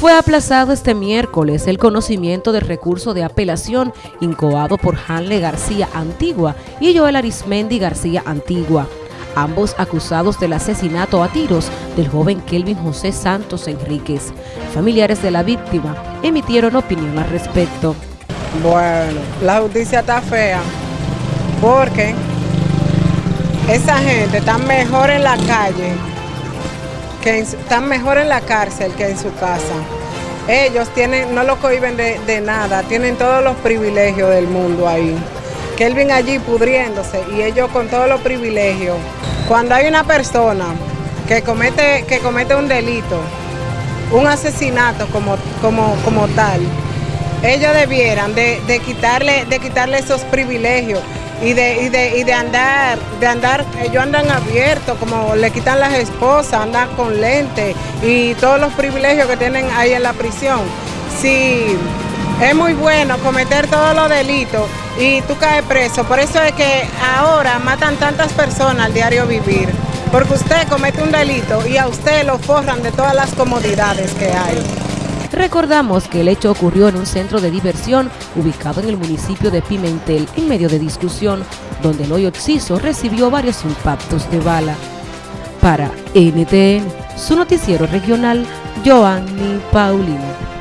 Fue aplazado este miércoles el conocimiento del recurso de apelación incoado por Hanle García Antigua y Joel Arismendi García Antigua, ambos acusados del asesinato a tiros del joven Kelvin José Santos Enríquez. Familiares de la víctima emitieron opinión al respecto. Bueno, la justicia está fea porque esa gente está mejor en la calle que están mejor en la cárcel que en su casa. Ellos tienen, no lo cohiben de, nada, tienen todos los privilegios del mundo ahí. Kelvin allí pudriéndose y ellos con todos los privilegios. Cuando hay una persona que comete, que comete un delito, un asesinato como, como, como tal, ellos debieran de, quitarle, de quitarle esos privilegios y de, andar, de andar, ellos andan abiertos, como le quitan las esposas, andan con lente y todos los privilegios que tienen ahí en la prisión. Sí, es muy bueno cometer todos los delitos y tú caes preso. Por eso es que ahora matan tantas personas al diario vivir. Porque usted comete un delito y a usted lo forran de todas las comodidades que hay. Recordamos que el hecho ocurrió en un centro de diversión ubicado en el municipio de Pimentel en medio de discusión, donde el hoyo Oxiso recibió varios impactos de bala. Para NTN, su noticiero regional, Joanny Paulino.